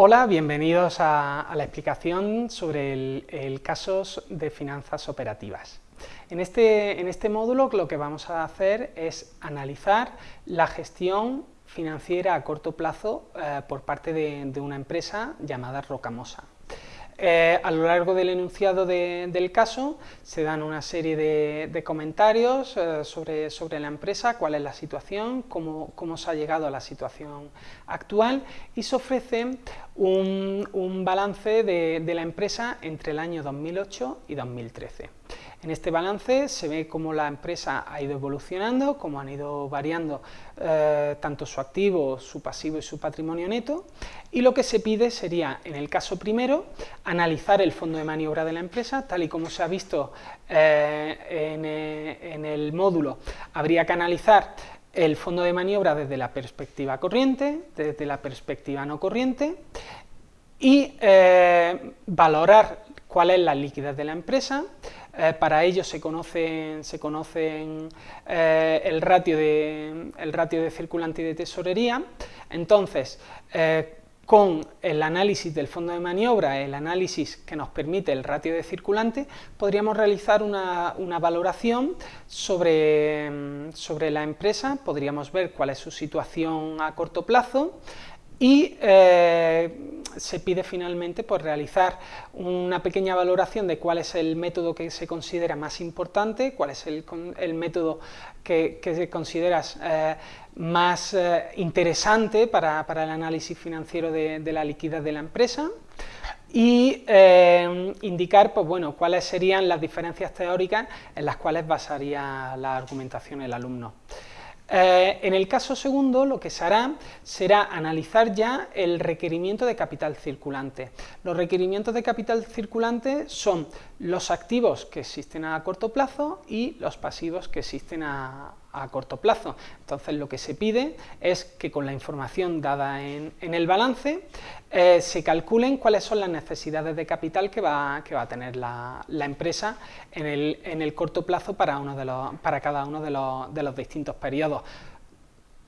Hola, bienvenidos a, la explicación sobre el, casos de finanzas operativas. En este, en este módulo lo que vamos a hacer es analizar la gestión financiera a corto plazo eh, por parte de, una empresa llamada Rocamosa. Eh, a lo largo del enunciado del caso se dan una serie de, comentarios eh, sobre, sobre, la empresa, cuál es la situación, cómo, cómo, se ha llegado a la situación actual y se ofrece un, un balance de, de la empresa entre el año 2008 y 2013. En este balance se ve cómo la empresa ha ido evolucionando, cómo han ido variando eh, tanto su activo, su pasivo y su patrimonio neto, y lo que se pide sería, en el caso primero, analizar el fondo de maniobra de la empresa, tal y como se ha visto eh, eh, en, el módulo, habría que analizar el fondo de maniobra desde la perspectiva corriente, desde la perspectiva no corriente, y valorar cuál es la liquidez de la empresa, eh, para ello se conocen, se conocen eh, el, ratio de, el ratio de circulante y de tesorería, entonces eh, con el análisis del fondo de maniobra, el análisis que nos permite el ratio de circulante, podríamos realizar una, una valoración sobre, sobre, la empresa, podríamos ver cuál es su situación a corto plazo, y eh, se pide finalmente pues, realizar una pequeña valoración de cuál es el método que se considera más importante, cuál es el, método que, que consideras eh, más eh, interesante para, el análisis financiero de, la liquidez de la empresa y indicar pues, bueno, cuáles serían las diferencias teóricas en las cuales basaría la argumentación el alumno. Eh, en el caso segundo, lo que se hará será analizar ya el requerimiento de capital circulante. Los requerimientos de capital circulante son los activos que existen a corto plazo y los pasivos que existen a, corto plazo. Entonces lo que se pide es que con la información dada en, el balance eh, se calculen cuáles son las necesidades de capital que va, que va a tener la, empresa en el, corto plazo para, uno de los, para cada uno de los, de los distintos periodos.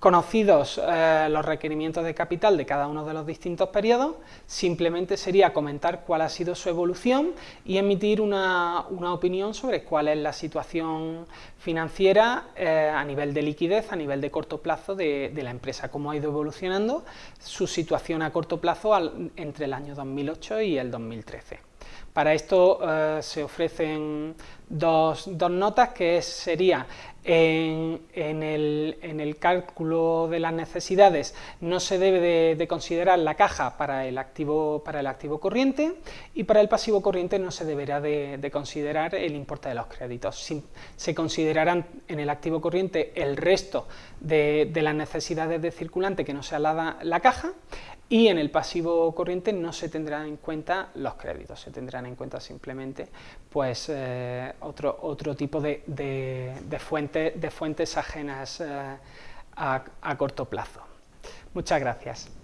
Conocidos eh, los requerimientos de capital de cada uno de los distintos periodos, simplemente sería comentar cuál ha sido su evolución y emitir una, opinión sobre cuál es la situación financiera eh, a nivel de liquidez, a nivel de corto plazo de, la empresa, cómo ha ido evolucionando su situación a corto plazo entre el año 2008 y el 2013. Para esto eh, se ofrecen dos, notas que sería en, el, cálculo de las necesidades no se debe de, considerar la caja para el, activo, para el activo corriente y para el pasivo corriente no se deberá de, considerar el importe de los créditos. se considerarán en el activo corriente el resto de, las necesidades de circulante que no sea la, la caja y en el pasivo corriente no se tendrán en cuenta los créditos, se tendrán en cuenta simplemente pues, eh, otro, otro tipo de, de, fuentes ajenas eh, a corto plazo. Muchas gracias.